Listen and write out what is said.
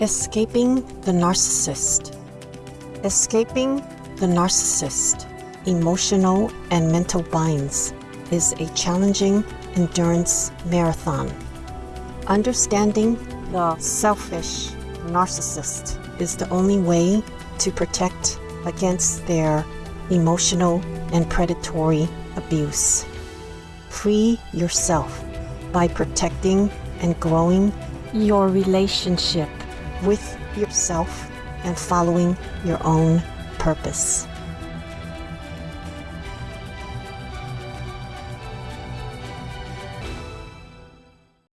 Escaping the narcissist. Escaping the narcissist, emotional and mental binds, is a challenging endurance marathon. Understanding the selfish narcissist is the only way to protect against their emotional and predatory abuse. Free yourself by protecting and growing your relationship with yourself and following your own purpose.